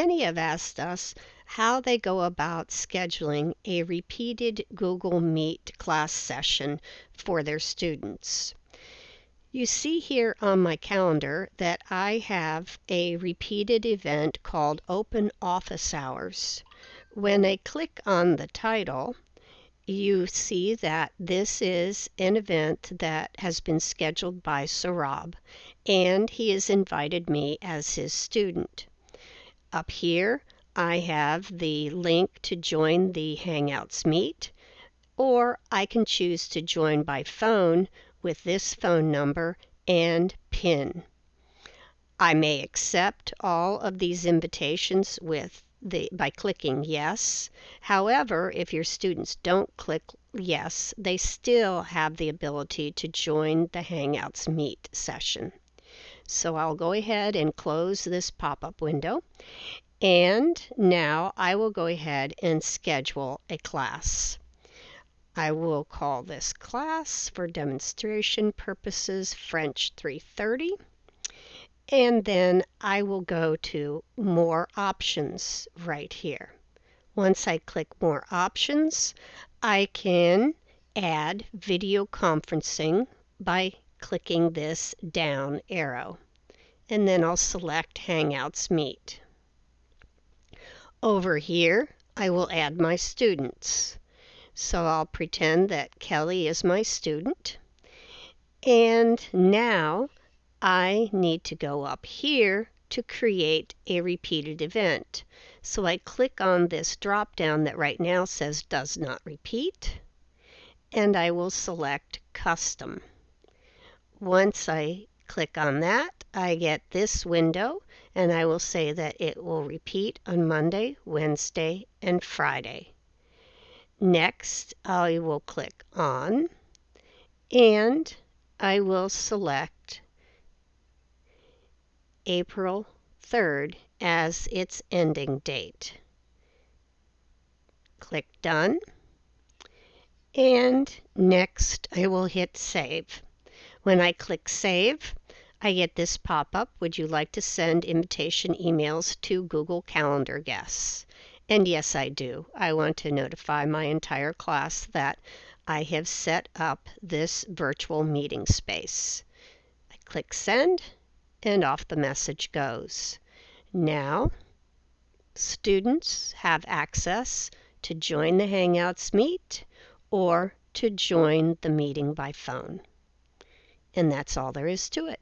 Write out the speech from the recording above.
Many have asked us how they go about scheduling a repeated Google Meet class session for their students. You see here on my calendar that I have a repeated event called Open Office Hours. When I click on the title, you see that this is an event that has been scheduled by Sarab, and he has invited me as his student. Up here, I have the link to join the Hangouts Meet, or I can choose to join by phone with this phone number and PIN. I may accept all of these invitations with the, by clicking yes. However, if your students don't click yes, they still have the ability to join the Hangouts Meet session. So I'll go ahead and close this pop-up window. And now I will go ahead and schedule a class. I will call this class for demonstration purposes French 330. And then I will go to More Options right here. Once I click More Options, I can add video conferencing by clicking this down arrow. And then I'll select Hangouts Meet. Over here, I will add my students. So I'll pretend that Kelly is my student. And now I need to go up here to create a repeated event. So I click on this drop down that right now says does not repeat and I will select custom. Once I click on that, I get this window and I will say that it will repeat on Monday, Wednesday, and Friday. Next, I will click on and I will select April 3rd as its ending date. Click Done. And next, I will hit Save. When I click Save, I get this pop-up, would you like to send invitation emails to Google Calendar guests? And yes, I do. I want to notify my entire class that I have set up this virtual meeting space. I click send and off the message goes. Now, students have access to join the Hangouts Meet or to join the meeting by phone. And that's all there is to it.